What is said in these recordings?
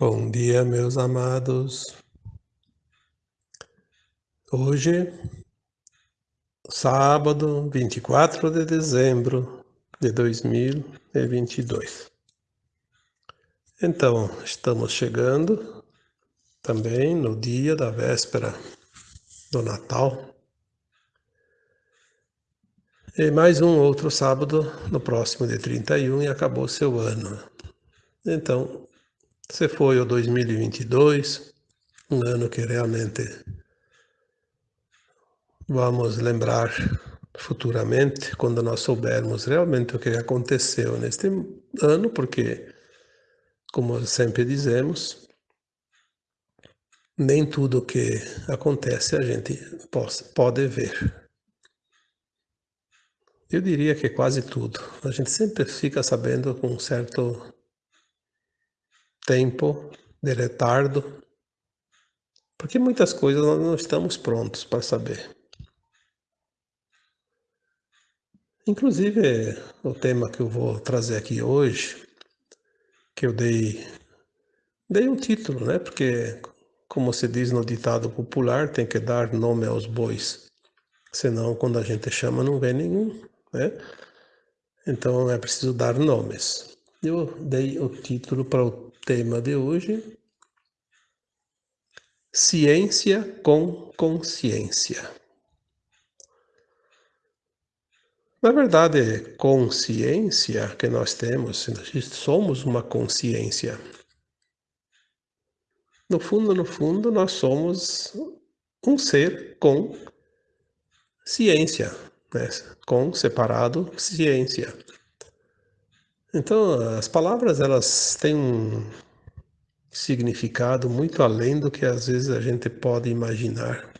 Bom dia, meus amados. Hoje, sábado, 24 de dezembro de 2022. Então, estamos chegando também no dia da véspera do Natal. E mais um outro sábado no próximo de 31 e acabou seu ano. Então, se foi o 2022, um ano que realmente vamos lembrar futuramente, quando nós soubermos realmente o que aconteceu neste ano, porque, como sempre dizemos, nem tudo que acontece a gente pode ver. Eu diria que quase tudo. A gente sempre fica sabendo com um certo tempo de retardo, porque muitas coisas nós não estamos prontos para saber. Inclusive, o tema que eu vou trazer aqui hoje, que eu dei, dei um título, né? Porque, como se diz no ditado popular, tem que dar nome aos bois. Senão, quando a gente chama, não vem nenhum, né? Então, é preciso dar nomes. Eu dei o título para o tema de hoje: Ciência com consciência. Na verdade, consciência que nós temos, somos uma consciência. No fundo, no fundo, nós somos um ser com ciência, né? com separado ciência. Então, as palavras elas têm um significado muito além do que às vezes a gente pode imaginar.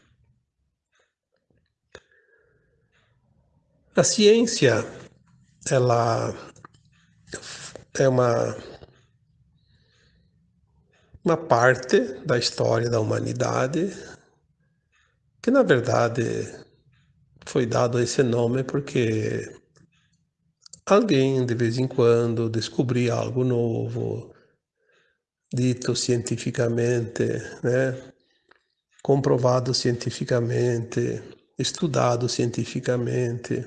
A ciência, ela é uma uma parte da história da humanidade que na verdade foi dado esse nome porque alguém de vez em quando descobrir algo novo, dito cientificamente, né? comprovado cientificamente, estudado cientificamente,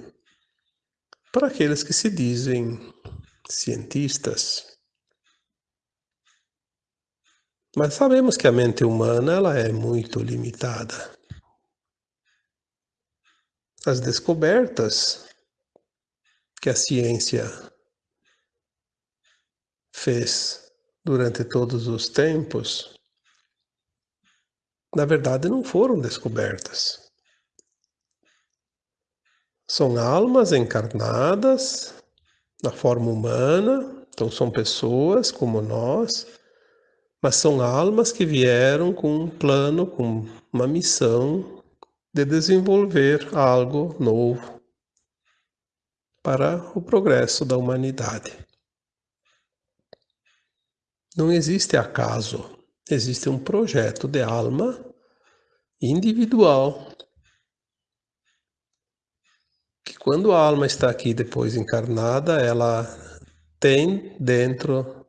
para aqueles que se dizem cientistas. Mas sabemos que a mente humana ela é muito limitada. As descobertas que a ciência fez durante todos os tempos, na verdade não foram descobertas. São almas encarnadas na forma humana, então são pessoas como nós, mas são almas que vieram com um plano, com uma missão de desenvolver algo novo, para o progresso da humanidade. Não existe acaso, existe um projeto de alma individual que quando a alma está aqui depois encarnada, ela tem dentro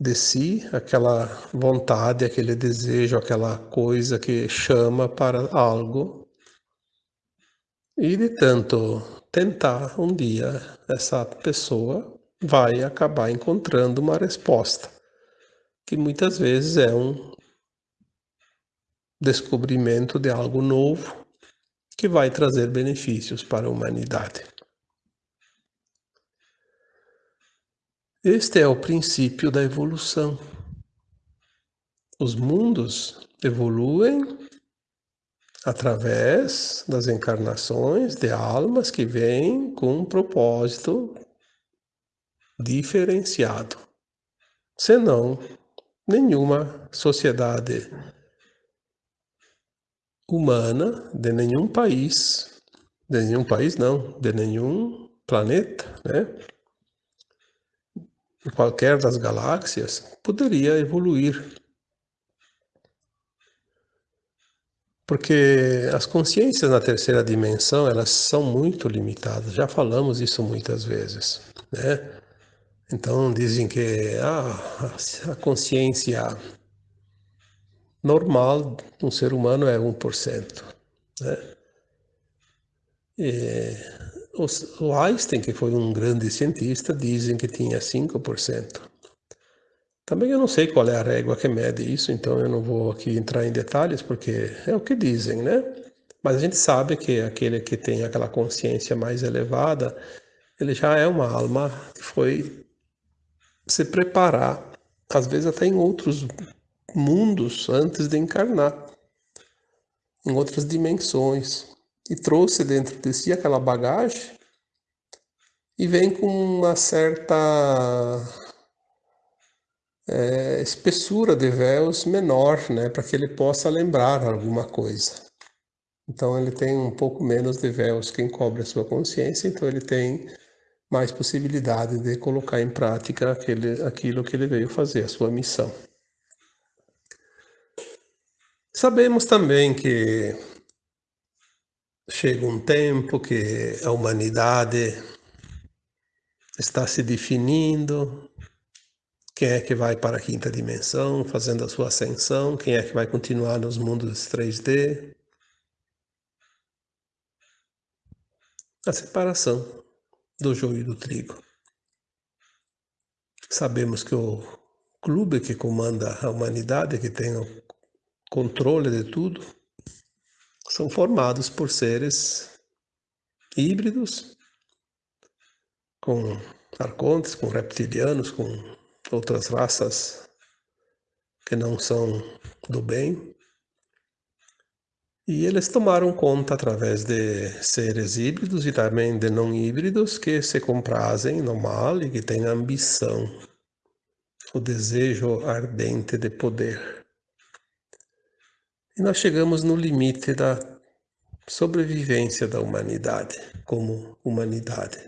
de si aquela vontade, aquele desejo, aquela coisa que chama para algo. E de tanto tentar um dia, essa pessoa vai acabar encontrando uma resposta, que muitas vezes é um descobrimento de algo novo que vai trazer benefícios para a humanidade. Este é o princípio da evolução. Os mundos evoluem através das encarnações de almas que vêm com um propósito diferenciado. Senão, nenhuma sociedade humana de nenhum país, de nenhum país não, de nenhum planeta, né? qualquer das galáxias, poderia evoluir Porque as consciências na terceira dimensão, elas são muito limitadas. Já falamos isso muitas vezes, né? Então dizem que ah, a consciência normal de um ser humano é 1%. Né? O Einstein, que foi um grande cientista, dizem que tinha 5%. Também eu não sei qual é a régua que mede isso, então eu não vou aqui entrar em detalhes, porque é o que dizem, né? Mas a gente sabe que aquele que tem aquela consciência mais elevada, ele já é uma alma que foi se preparar, às vezes até em outros mundos antes de encarnar, em outras dimensões, e trouxe dentro de si aquela bagagem e vem com uma certa é, espessura de véus menor, né, para que ele possa lembrar alguma coisa. Então ele tem um pouco menos de véus que encobre a sua consciência, então ele tem mais possibilidade de colocar em prática aquele, aquilo que ele veio fazer, a sua missão. Sabemos também que chega um tempo que a humanidade está se definindo, quem é que vai para a quinta dimensão, fazendo a sua ascensão, quem é que vai continuar nos mundos 3D. A separação do joio e do trigo. Sabemos que o clube que comanda a humanidade, que tem o controle de tudo, são formados por seres híbridos, com arcontes, com reptilianos, com outras raças que não são do bem, e eles tomaram conta através de seres híbridos e também de não híbridos que se comprazem no mal e que têm ambição, o desejo ardente de poder. E nós chegamos no limite da sobrevivência da humanidade como humanidade.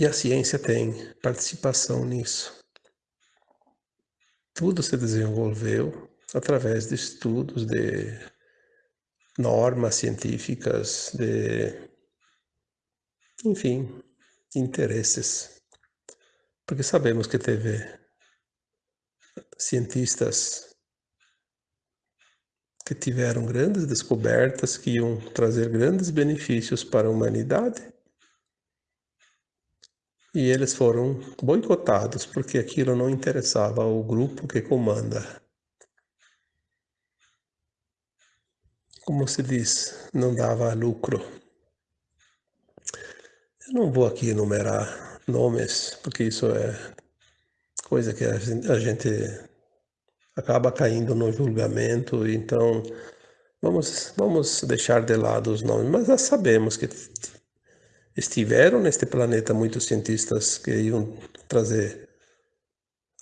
E a ciência tem participação nisso. Tudo se desenvolveu através de estudos, de normas científicas, de, enfim, interesses. Porque sabemos que teve cientistas que tiveram grandes descobertas que iam trazer grandes benefícios para a humanidade e eles foram boicotados porque aquilo não interessava ao grupo que comanda como se diz, não dava lucro. Eu não vou aqui enumerar nomes, porque isso é coisa que a gente, acaba caindo no julgamento, então vamos, vamos deixar de lado os nomes, mas já sabemos que estiveram neste planeta muitos cientistas que iam trazer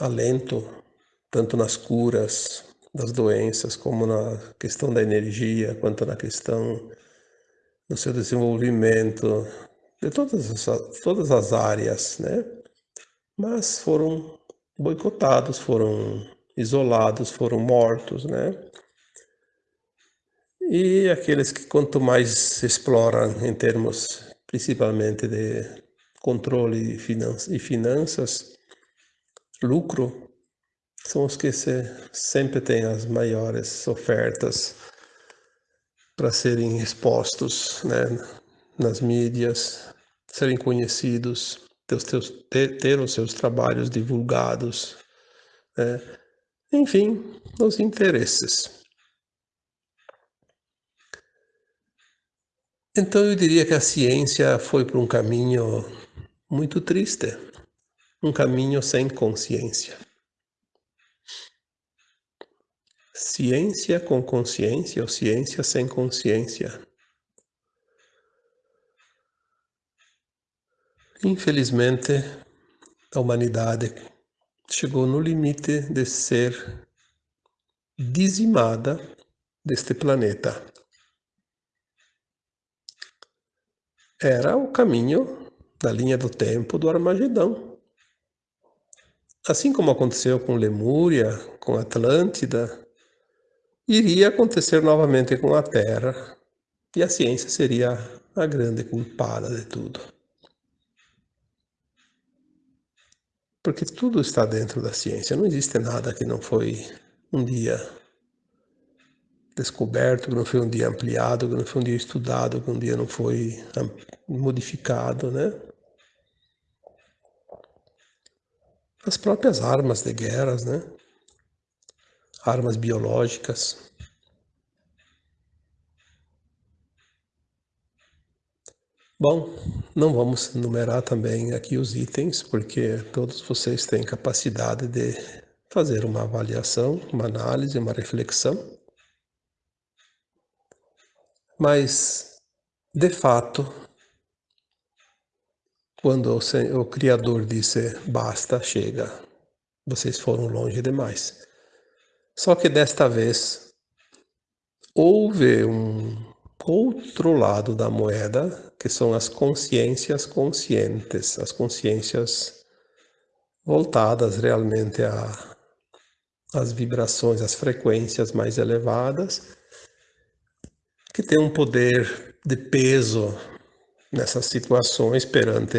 alento, tanto nas curas, das doenças, como na questão da energia, quanto na questão do seu desenvolvimento, de todas as, todas as áreas, né? Mas foram boicotados, foram isolados, foram mortos, né? E aqueles que quanto mais exploram em termos principalmente de controle e finanças, lucro, são os que se, sempre têm as maiores ofertas para serem expostos né, nas mídias, serem conhecidos, ter, ter, ter os seus trabalhos divulgados, né? enfim, os interesses. Então eu diria que a ciência foi por um caminho muito triste, um caminho sem consciência. Ciência com consciência ou ciência sem consciência. Infelizmente, a humanidade chegou no limite de ser dizimada deste planeta. Era o caminho da linha do tempo do Armagedão. Assim como aconteceu com Lemúria, com Atlântida, iria acontecer novamente com a Terra, e a ciência seria a grande culpada de tudo. Porque tudo está dentro da ciência, não existe nada que não foi um dia descoberto, que não foi um dia ampliado, que não foi um dia estudado, que um dia não foi modificado, né? As próprias armas de guerras, né? Armas biológicas. Bom, não vamos numerar também aqui os itens, porque todos vocês têm capacidade de fazer uma avaliação, uma análise, uma reflexão. Mas, de fato, quando o, Criador disse basta, chega, vocês foram longe demais. Só que desta vez houve um outro lado da moeda, que são as consciências conscientes, as consciências voltadas realmente a as vibrações, as frequências mais elevadas, que tem um poder de peso nessas situações perante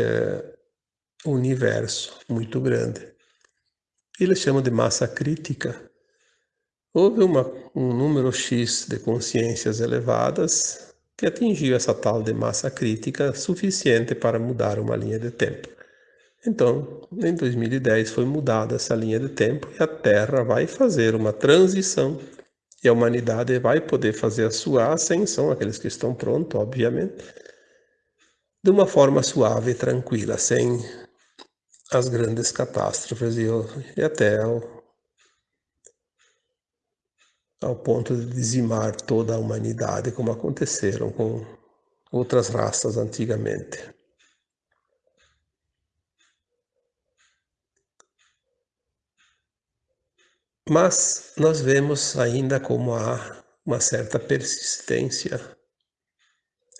o universo muito grande. Eles chamam de massa crítica. Houve uma, um número X de consciências elevadas que atingiu essa tal de massa crítica suficiente para mudar uma linha de tempo. Então, em 2010 foi mudada essa linha de tempo e a Terra vai fazer uma transição a humanidade vai poder fazer a sua ascensão, aqueles que estão prontos, obviamente, de uma forma suave e tranquila, sem as grandes catástrofes e, e até ao, ao ponto de dizimar toda a humanidade, como aconteceram com outras raças antigamente. Mas nós vemos ainda como há uma certa persistência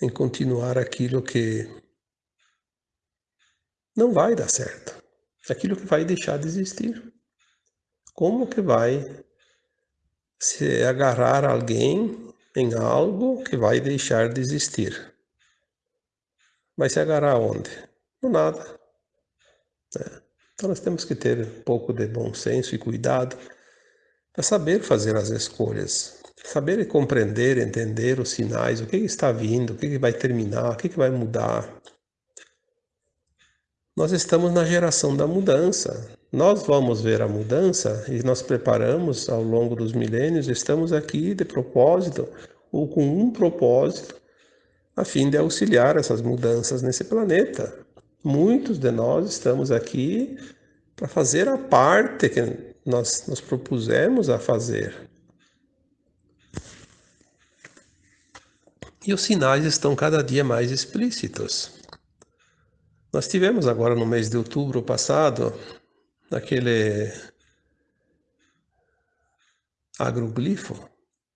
em continuar aquilo que não vai dar certo, aquilo que vai deixar de existir. Como que vai se agarrar alguém em algo que vai deixar de existir? Vai se agarrar onde? No nada. É. Então nós temos que ter um pouco de bom senso e cuidado é saber fazer as escolhas, saber compreender, entender os sinais, o que está vindo, o que vai terminar, o que vai mudar. Nós estamos na geração da mudança. Nós vamos ver a mudança e nós preparamos ao longo dos milênios, estamos aqui de propósito ou com um propósito a fim de auxiliar essas mudanças nesse planeta. Muitos de nós estamos aqui para fazer a parte que nós nos propusemos a fazer. E os sinais estão cada dia mais explícitos. Nós tivemos agora no mês de outubro passado aquele agroglifo,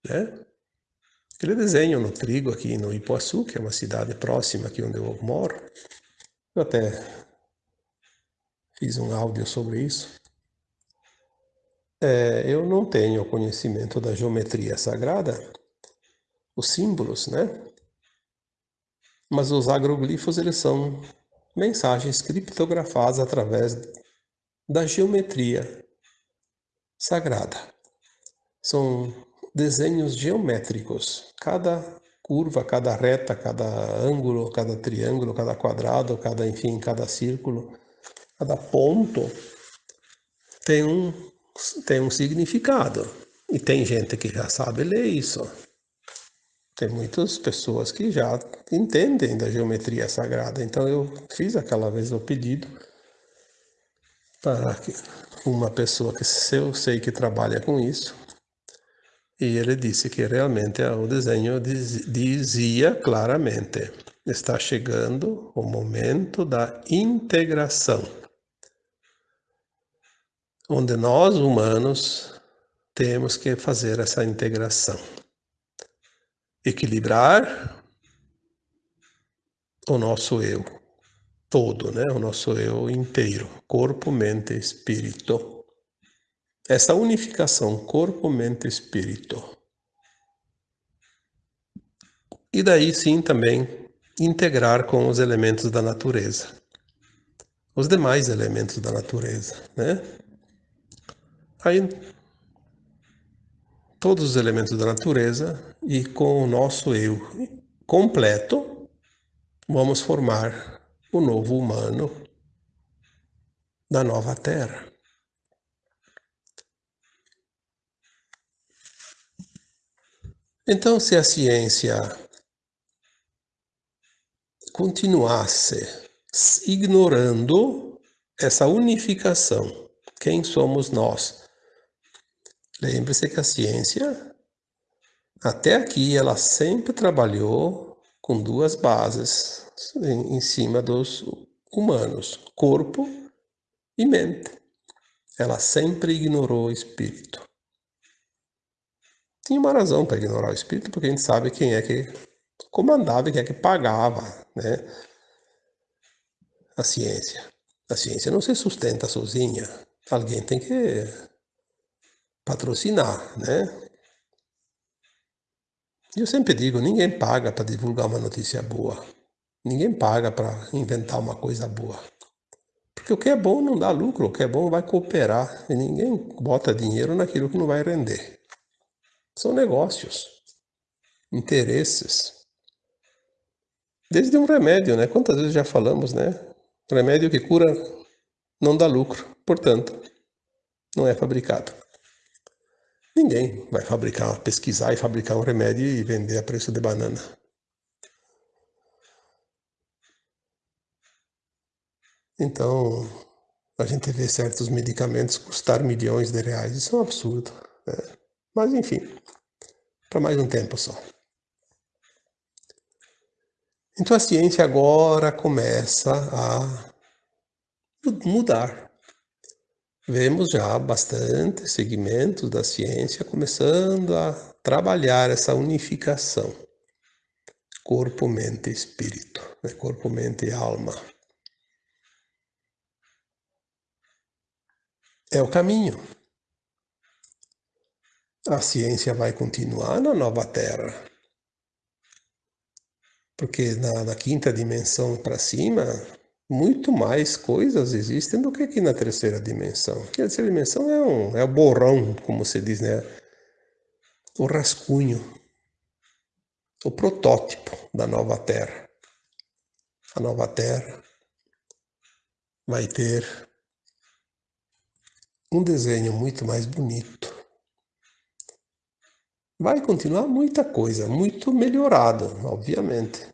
né? Aquele desenho no trigo aqui no Ipuaçu, que é uma cidade próxima aqui onde eu moro. Eu até fiz um áudio sobre isso. É, eu não tenho conhecimento da geometria sagrada, os símbolos, né? Mas os agroglifos, eles são mensagens criptografadas através da geometria sagrada. São desenhos geométricos. Cada curva, cada reta, cada ângulo, cada triângulo, cada quadrado, cada, enfim, cada círculo, cada ponto tem um tem um significado. E tem gente que já sabe ler isso. Tem muitas pessoas que já entendem da geometria sagrada. Então eu fiz aquela vez o pedido para uma pessoa que eu sei que trabalha com isso. E ele disse que realmente o desenho dizia claramente: está chegando o momento da integração onde nós humanos temos que fazer essa integração. Equilibrar o nosso eu todo, né? o nosso eu inteiro, corpo, mente, espírito. Essa unificação corpo, mente, espírito. E daí sim também integrar com os elementos da natureza. os demais elementos da natureza, né? Aí todos os elementos da natureza e com o nosso eu completo, vamos formar o novo humano da nova Terra. Então, se a ciência continuasse ignorando essa unificação, quem somos nós? Lembre-se que a ciência, até aqui, ela sempre trabalhou com duas bases em, em cima dos humanos, corpo e mente. Ela sempre ignorou o espírito. Tinha uma razão para ignorar o espírito, porque a gente sabe quem é que comandava e quem é que pagava né, a ciência. A ciência não se sustenta sozinha. Alguém tem que patrocinar, né? Eu sempre digo, ninguém paga para divulgar uma notícia boa. Ninguém paga para inventar uma coisa boa. Porque o que é bom não dá lucro, o que é bom vai cooperar. E ninguém bota dinheiro naquilo que não vai render. São negócios, interesses. Desde um remédio, né? Quantas vezes já falamos, né? Remédio que cura não dá lucro, portanto, não é fabricado. Ninguém vai fabricar, pesquisar e fabricar um remédio e vender a preço de banana. Então, a gente vê certos medicamentos custar milhões de reais. Isso é um absurdo. Né? Mas, enfim, para mais um tempo só. Então, a ciência agora começa a mudar vemos já bastante segmentos da ciência começando a trabalhar essa unificação corpo, mente e espírito, né? corpo, mente e alma. É o caminho. A ciência vai continuar na nova Terra. Porque na, na quinta dimensão para cima, muito mais coisas existem do que aqui na terceira dimensão. A terceira dimensão é, um, é o borrão, como se diz, né? O rascunho, o protótipo da nova Terra. A nova Terra vai ter um desenho muito mais bonito. Vai continuar muita coisa, muito melhorado, obviamente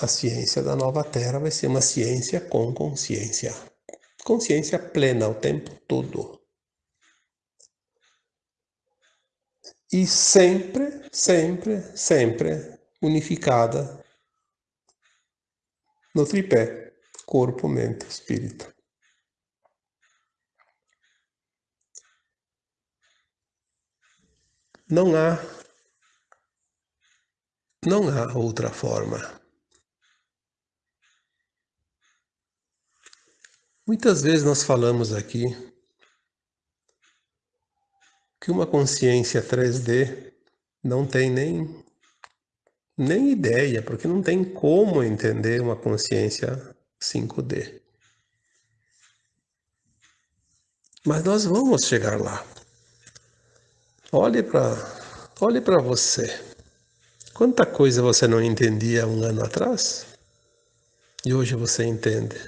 a ciência da nova Terra vai ser uma ciência com consciência. Consciência plena o tempo todo. E sempre, sempre, sempre unificada no tripé corpo, mente, espírito. Não há não há outra forma. Muitas vezes nós falamos aqui que uma consciência 3D não tem nem, nem ideia, porque não tem como entender uma consciência 5D. Mas nós vamos chegar lá. Olhe para olhe você. Quanta coisa você não entendia um ano atrás e hoje você entende.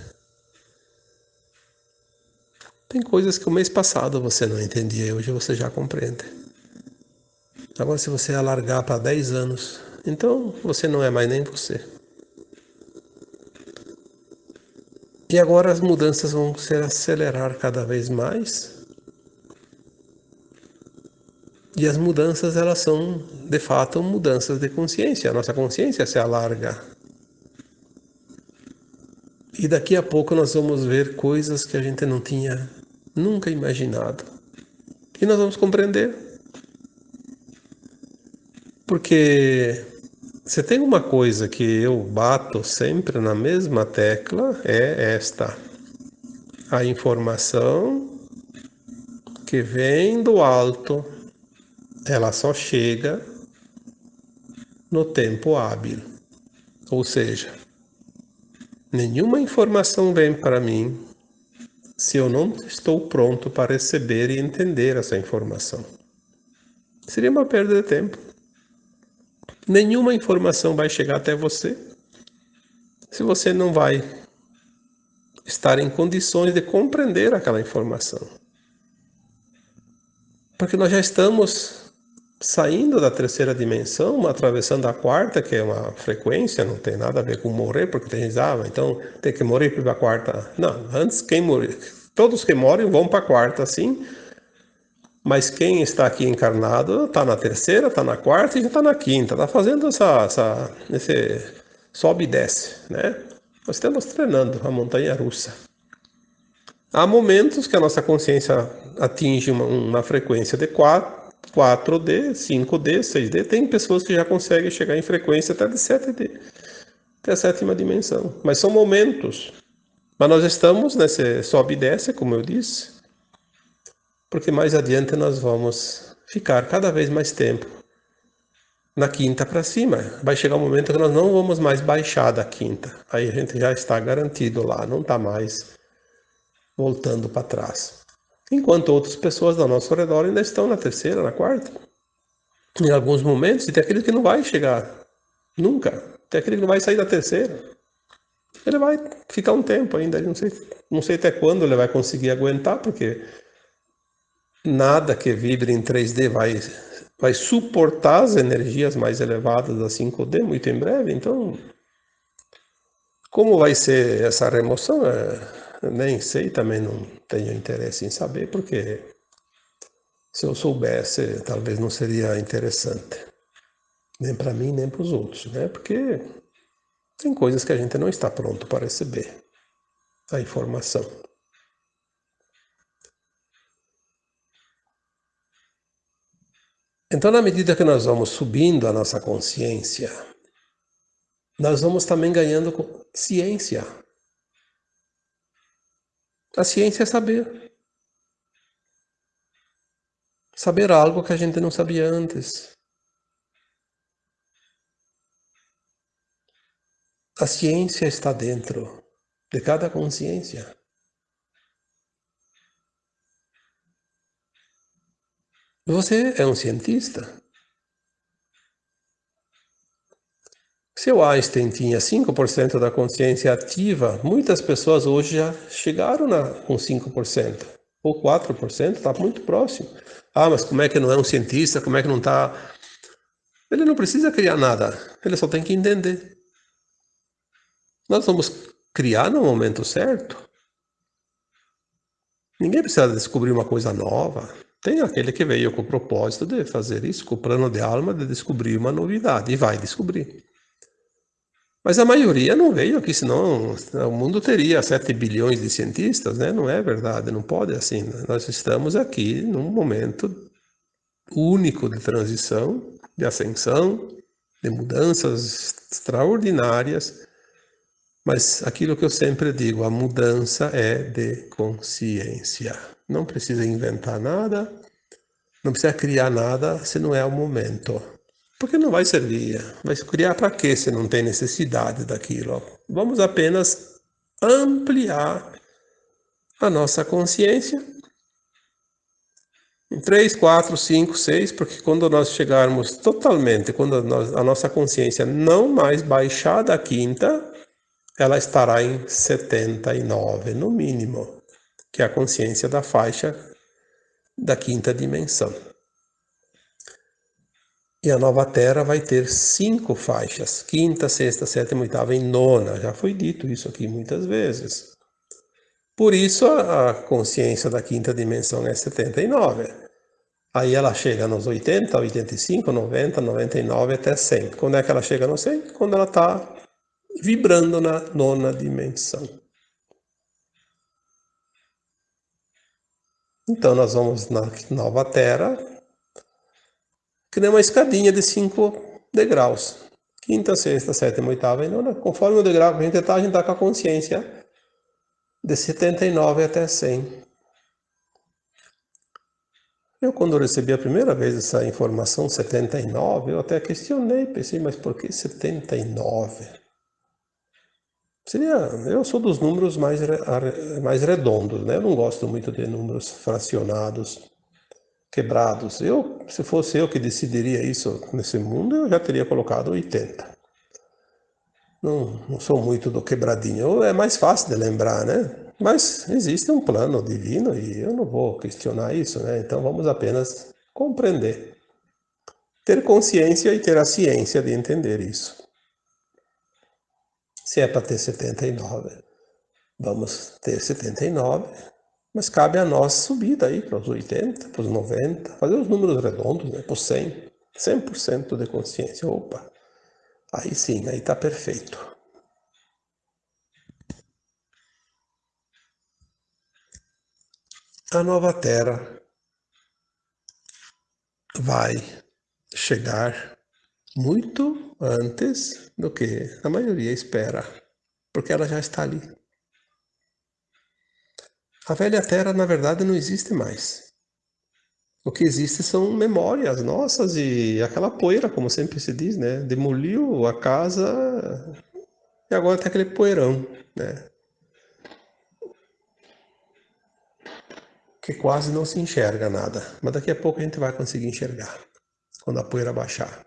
Tem coisas que o mês passado você não entendia e hoje você já compreende. Agora, se você alargar para 10 anos, então você não é mais nem você. E agora as mudanças vão se acelerar cada vez mais. E as mudanças, elas são, de fato, mudanças de consciência. A nossa consciência se alarga. E daqui a pouco nós vamos ver coisas que a gente não tinha nunca imaginado. E nós vamos compreender. Porque se tem uma coisa que eu bato sempre na mesma tecla, é esta. A informação que vem do alto, ela só chega no tempo hábil. Ou seja, Nenhuma informação vem para mim se eu não estou pronto para receber e entender essa informação. Seria uma perda de tempo. Nenhuma informação vai chegar até você se você não vai estar em condições de compreender aquela informação. Porque nós já estamos saindo da terceira dimensão, atravessando a quarta, que é uma frequência, não tem nada a ver com morrer, porque tem gente, ah, então tem que morrer para a quarta. Não, antes quem morrer, todos que morrem vão para a quarta, sim, mas quem está aqui encarnado está na terceira, está na quarta e já está na quinta, está fazendo essa, essa, esse sobe e desce, né? Nós estamos treinando a montanha russa. Há momentos que a nossa consciência atinge uma, uma frequência de 4, 4D, 5D, 6D. Tem pessoas que já conseguem chegar em frequência até de 7D, até a sétima dimensão. Mas são momentos. Mas nós estamos nesse sobe e desce, como eu disse, porque mais adiante nós vamos ficar cada vez mais tempo na quinta para cima. Vai chegar um momento que nós não vamos mais baixar da quinta. Aí a gente já está garantido lá, não está mais voltando para trás enquanto outras pessoas ao nosso redor ainda estão na terceira, na quarta. Em alguns momentos, e tem aquele que não vai chegar nunca, tem aquele que não vai sair da terceira. Ele vai ficar um tempo ainda, não sei, não sei até quando ele vai conseguir aguentar, porque nada que vibre em 3D vai, vai suportar as energias mais elevadas da 5D muito em breve, então como vai ser essa remoção? É nem sei, também não tenho interesse em saber, porque se eu soubesse, talvez não seria interessante. Nem para mim, nem para os outros, né? Porque tem coisas que a gente não está pronto para receber a informação. Então, na medida que nós vamos subindo a nossa consciência, nós vamos também ganhando ciência. A ciência é saber. Saber algo que a gente não sabia antes. A ciência está dentro de cada consciência. Você é um cientista. Se o Einstein tinha 5% da consciência ativa, muitas pessoas hoje já chegaram na, com 5%, ou 4%, está muito próximo. Ah, mas como é que não é um cientista, como é que não está... Ele não precisa criar nada, ele só tem que entender. Nós vamos criar no momento certo. Ninguém precisa descobrir uma coisa nova. Tem aquele que veio com o propósito de fazer isso, com o plano de alma de descobrir uma novidade, e vai descobrir. Mas a maioria não veio aqui, senão o mundo teria 7 bilhões de cientistas, né? Não é verdade, não pode assim. Né? Nós estamos aqui num momento único de transição, de ascensão, de mudanças extraordinárias, mas aquilo que eu sempre digo, a mudança é de consciência. Não precisa inventar nada, não precisa criar nada se não é o momento. Porque não vai servir. Vai criar para quê se não tem necessidade daquilo? Vamos apenas ampliar a nossa consciência em 3, 4, 5, 6, porque quando nós chegarmos totalmente, quando a nossa consciência não mais baixar da quinta, ela estará em 79, no mínimo, que é a consciência da faixa da quinta dimensão. E a nova Terra vai ter cinco faixas, quinta, sexta, sétima, oitava e nona. Já foi dito isso aqui muitas vezes. Por isso a consciência da quinta dimensão é 79. Aí ela chega nos 80, 85, 90, 99 até 100. Quando é que ela chega no 100? Quando ela está vibrando na nona dimensão. Então nós vamos na nova Terra, que nem uma escadinha de cinco degraus. Quinta, sexta, sétima, oitava e nona. Conforme o degrau que a gente está, a gente está com a consciência de 79 até 100. Eu, quando recebi a primeira vez essa informação, 79, eu até questionei, pensei, mas por que 79? Seria, eu sou dos números mais, mais redondos, né? Eu não gosto muito de números fracionados, quebrados. Eu, se fosse eu que decidiria isso nesse mundo, eu já teria colocado 80. Não, não sou muito do quebradinho. É mais fácil de lembrar, né? Mas existe um plano divino e eu não vou questionar isso, né? Então vamos apenas compreender. Ter consciência e ter a ciência de entender isso se é para ter 79, vamos ter 79, mas cabe a nós subir daí para os 80, para os 90, fazer os números redondos, né, para os 100, 100% de consciência. Opa, aí sim, aí está perfeito. A nova Terra vai chegar muito antes do que a maioria espera, porque ela já está ali. A velha terra, na verdade, não existe mais. O que existe são memórias nossas e aquela poeira, como sempre se diz, né? Demoliu a casa e agora tem aquele poeirão, né? Que quase não se enxerga nada. Mas daqui a pouco a gente vai conseguir enxergar, quando a poeira baixar.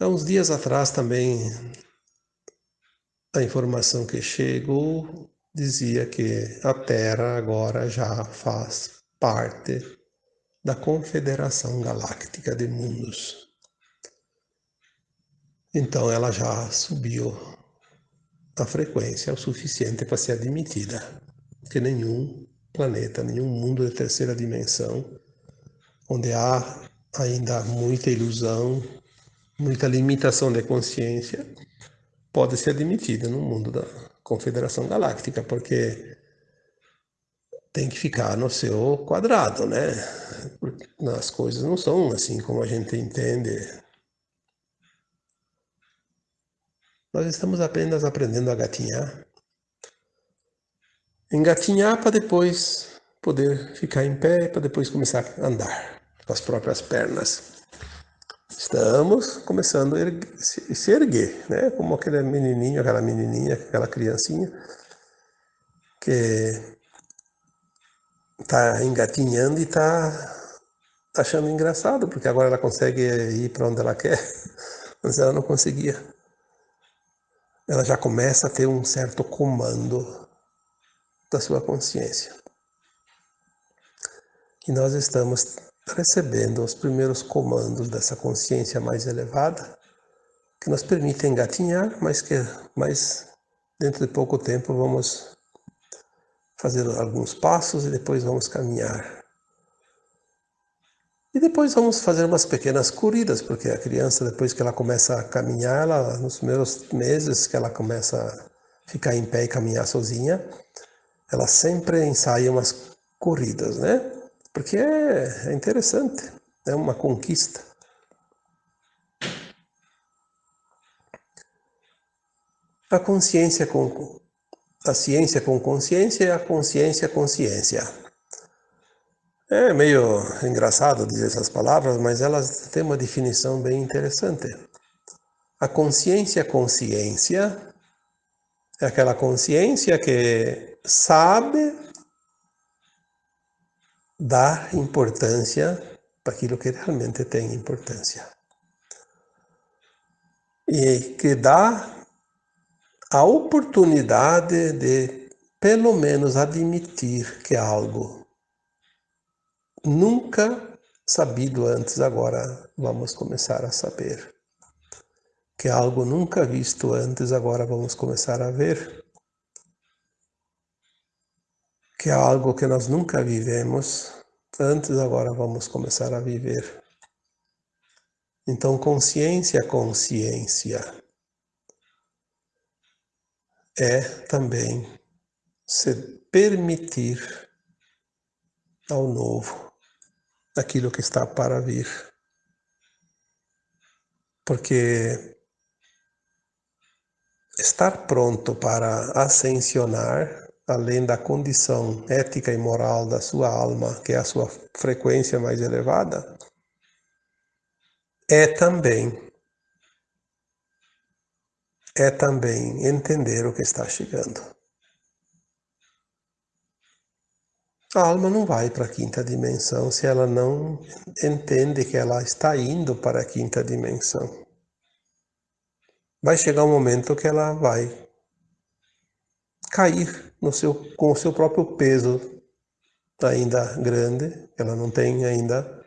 Há uns dias atrás também a informação que chegou dizia que a Terra agora já faz parte da Confederação Galáctica de Mundos. Então ela já subiu a frequência o suficiente para ser admitida, que nenhum planeta, nenhum mundo de terceira dimensão, onde há ainda muita ilusão, muita limitação de consciência pode ser admitida no mundo da Confederação Galáctica, porque tem que ficar no seu quadrado, né? As coisas não são assim como a gente entende. Nós estamos apenas aprendendo a gatinhar. Engatinhar para depois poder ficar em pé, para depois começar a andar com as próprias pernas estamos começando a erguer, se erguer, né? Como aquele menininho, aquela menininha, aquela criancinha que está engatinhando e está achando engraçado, porque agora ela consegue ir para onde ela quer, mas ela não conseguia. Ela já começa a ter um certo comando da sua consciência. E nós estamos recebendo os primeiros comandos dessa consciência mais elevada, que nos permitem engatinhar, mas que mais dentro de pouco tempo vamos fazer alguns passos e depois vamos caminhar. E depois vamos fazer umas pequenas corridas, porque a criança, depois que ela começa a caminhar, ela, nos primeiros meses que ela começa a ficar em pé e caminhar sozinha, ela sempre ensaia umas corridas, né? Porque é, é interessante, é uma conquista. A consciência com a ciência com consciência e a consciência consciência. É meio engraçado dizer essas palavras, mas elas têm uma definição bem interessante. A consciência consciência é aquela consciência que sabe dar importância para aquilo que realmente tem importância. E que dá a oportunidade de, pelo menos, admitir que algo nunca sabido antes, agora vamos começar a saber. Que algo nunca visto antes, agora vamos começar a ver que é algo que nós nunca vivemos, antes agora vamos começar a viver. Então, consciência, consciência é também se permitir ao novo aquilo que está para vir. Porque estar pronto para ascensionar além da condição ética e moral da sua alma, que é a sua frequência mais elevada, é também é também entender o que está chegando. A alma não vai para a quinta dimensão se ela não entende que ela está indo para a quinta dimensão. Vai chegar um momento que ela vai cair no seu, com o seu próprio peso ainda grande, ela não tem ainda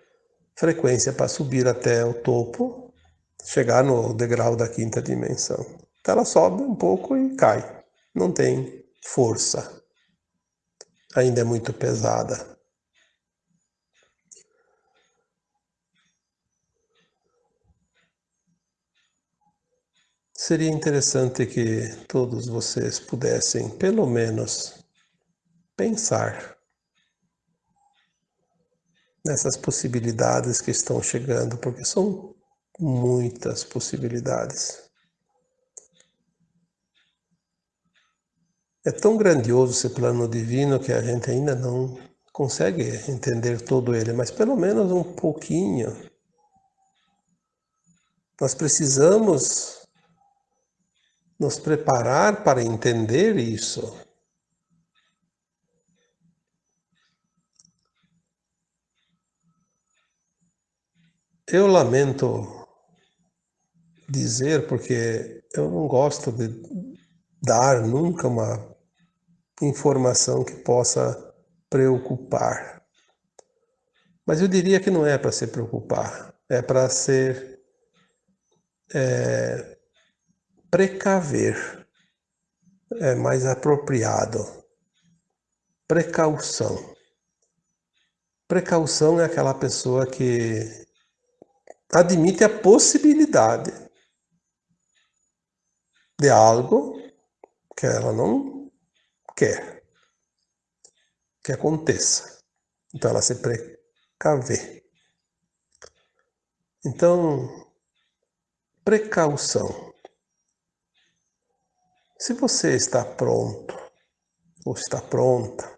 frequência para subir até o topo, chegar no degrau da quinta dimensão. Então ela sobe um pouco e cai, não tem força ainda é muito pesada. Seria interessante que todos vocês pudessem, pelo menos, pensar nessas possibilidades que estão chegando, porque são muitas possibilidades. É tão grandioso esse plano divino que a gente ainda não consegue entender todo ele, mas pelo menos um pouquinho. Nós precisamos nos preparar para entender isso. Eu lamento dizer, porque eu não gosto de dar nunca uma informação que possa preocupar. Mas eu diria que não é para se preocupar, é para ser é, precaver, é mais apropriado. Precaução. Precaução é aquela pessoa que admite a possibilidade de algo que ela não quer que aconteça. Então ela se precaver. Então, precaução. Se você está pronto ou está pronta,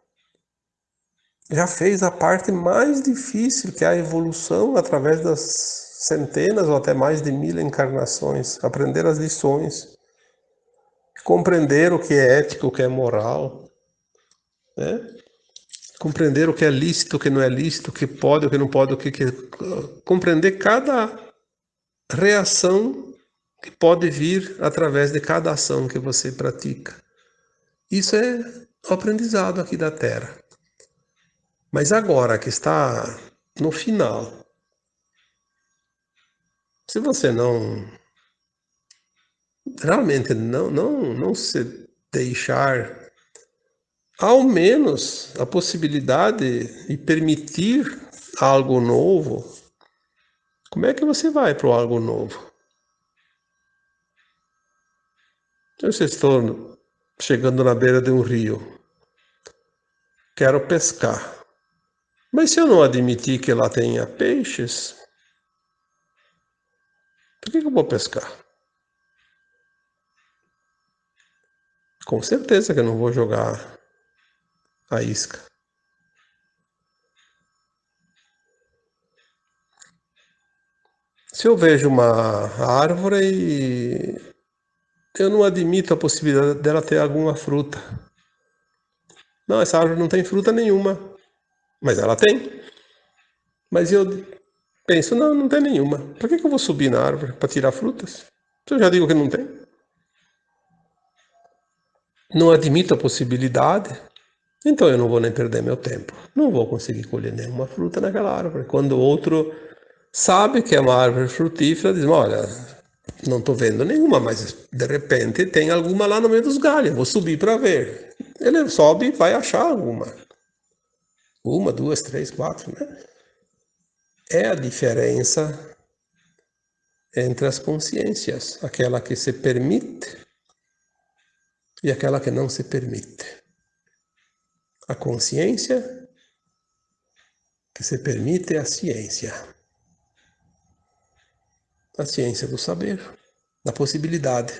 já fez a parte mais difícil, que é a evolução através das centenas ou até mais de mil encarnações, aprender as lições compreender o que é ético, o que é moral, né? compreender o que é lícito, o que não é lícito, o que pode, o que não pode, o que, que compreender cada reação que pode vir através de cada ação que você pratica. Isso é o aprendizado aqui da Terra. Mas agora que está no final, se você não realmente não, não, não se deixar ao menos a possibilidade de permitir algo novo, como é que você vai para o algo novo? Eu estou chegando na beira de um rio, quero pescar. Mas se eu não admitir que lá tenha peixes, por que eu vou pescar? Com certeza que eu não vou jogar a isca. Se eu vejo uma árvore e eu não admito a possibilidade dela ter alguma fruta. Não, essa árvore não tem fruta nenhuma. Mas ela tem. Mas eu penso, não, não tem nenhuma. Por que, que eu vou subir na árvore para tirar frutas? Eu já digo que não tem não admito a possibilidade, então eu não vou nem perder meu tempo. Não vou conseguir colher nenhuma fruta naquela árvore. Quando o outro sabe que é uma árvore frutífera, diz: Olha, não estou vendo nenhuma, mas de repente tem alguma lá no meio dos galhos, vou subir para ver. Ele sobe e vai achar alguma. Uma, duas, três, quatro, né? É a diferença entre as consciências, aquela que se permite e aquela que não se permite. A consciência que se permite é a ciência. A ciência do saber, da possibilidade.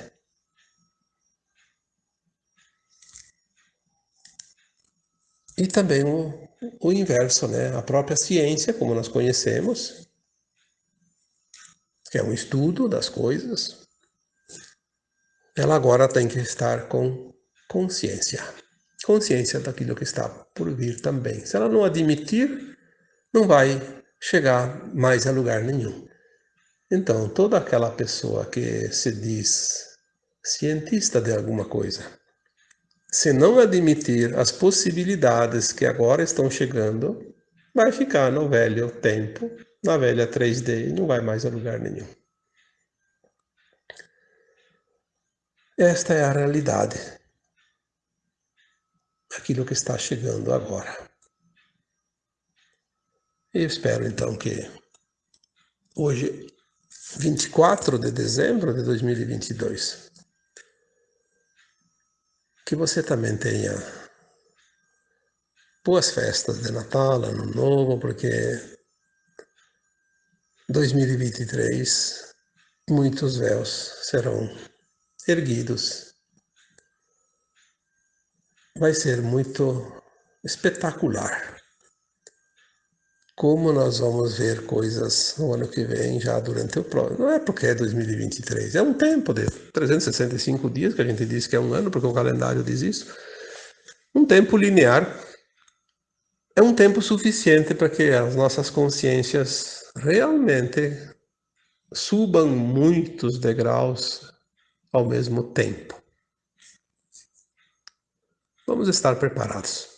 E também o, o inverso, né? A própria ciência, como nós conhecemos, que é um estudo das coisas, ela agora tem que estar com consciência. Consciência daquilo que está por vir também. Se ela não admitir, não vai chegar mais a lugar nenhum. Então, toda aquela pessoa que se diz cientista de alguma coisa, se não admitir as possibilidades que agora estão chegando, vai ficar no velho tempo, na velha 3D e não vai mais a lugar nenhum. Esta é a realidade. Aquilo que está chegando agora. Eu espero então que hoje, 24 de dezembro de 2022, que você também tenha boas festas de Natal, Ano Novo, porque 2023 muitos véus serão erguidos. Vai ser muito espetacular. Como nós vamos ver coisas no ano que vem, já durante o próximo. Não é porque é 2023, é um tempo de 365 dias, que a gente diz que é um ano, porque o calendário diz isso. Um tempo linear é um tempo suficiente para que as nossas consciências realmente subam muitos degraus ao mesmo tempo. Vamos estar preparados.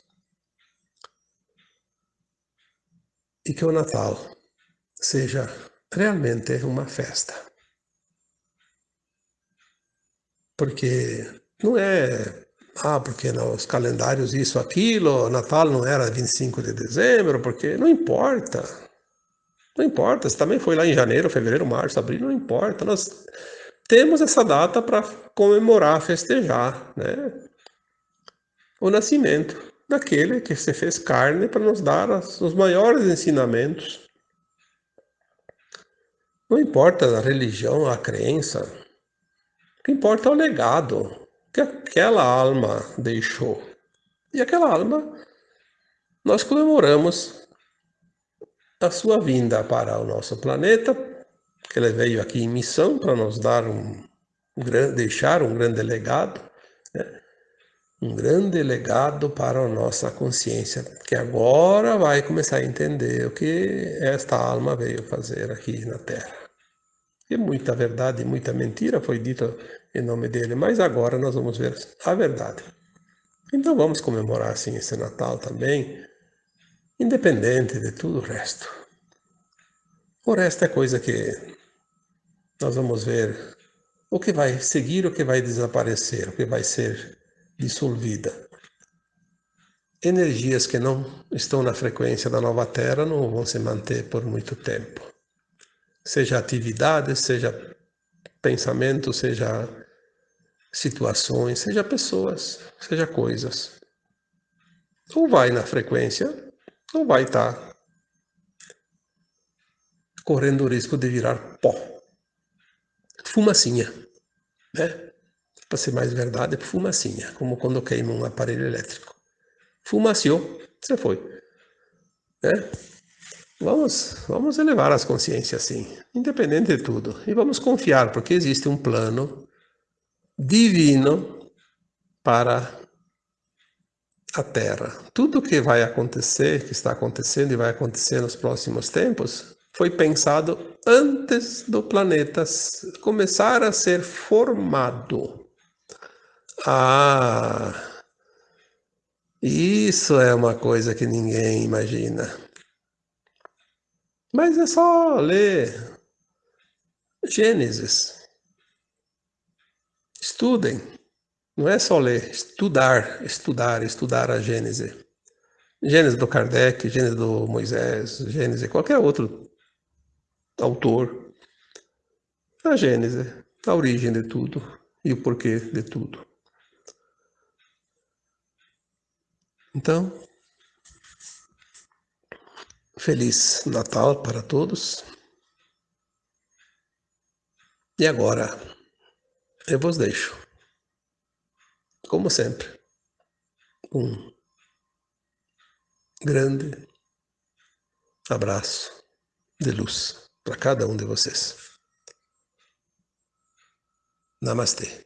E que o Natal seja realmente uma festa. Porque não é, ah, porque nos calendários isso, aquilo, Natal não era 25 de dezembro, porque não importa. Não importa, se também foi lá em janeiro, fevereiro, março, abril, não importa. Nós temos essa data para comemorar, festejar, né? O nascimento daquele que se fez carne para nos dar os maiores ensinamentos. Não importa a religião, a crença, o que importa é o legado que aquela alma deixou. E aquela alma, nós comemoramos a sua vinda para o nosso planeta que ele veio aqui em missão para nos dar um, um deixar um grande legado, né? Um grande legado para a nossa consciência, que agora vai começar a entender o que esta alma veio fazer aqui na Terra. E muita verdade muita mentira foi dita em nome dele, mas agora nós vamos ver a verdade. Então vamos comemorar assim esse Natal também, independente de tudo o resto. O resto é coisa que nós vamos ver o que vai seguir, o que vai desaparecer, o que vai ser dissolvida. Energias que não estão na frequência da nova Terra não vão se manter por muito tempo. Seja atividades, seja pensamento, seja situações, seja pessoas, seja coisas. Ou vai na frequência, ou vai estar correndo o risco de virar pó fumacinha, né? Para ser mais verdade, é fumacinha, como quando queima um aparelho elétrico. Fumaciou, você foi. Né? Vamos, vamos elevar as consciências assim, independente de tudo. E vamos confiar, porque existe um plano divino para a Terra. Tudo que vai acontecer, que está acontecendo e vai acontecer nos próximos tempos, foi pensado antes do planeta começar a ser formado. Ah, isso é uma coisa que ninguém imagina. Mas é só ler Gênesis. Estudem. Não é só ler, estudar, estudar, estudar a Gênesis. Gênesis do Kardec, Gênesis do Moisés, Gênesis, qualquer outro autor, a gênese, a origem de tudo e o porquê de tudo. Então, feliz Natal para todos. E agora, eu vos deixo, como sempre, um grande abraço de luz para cada um de vocês. Namastê.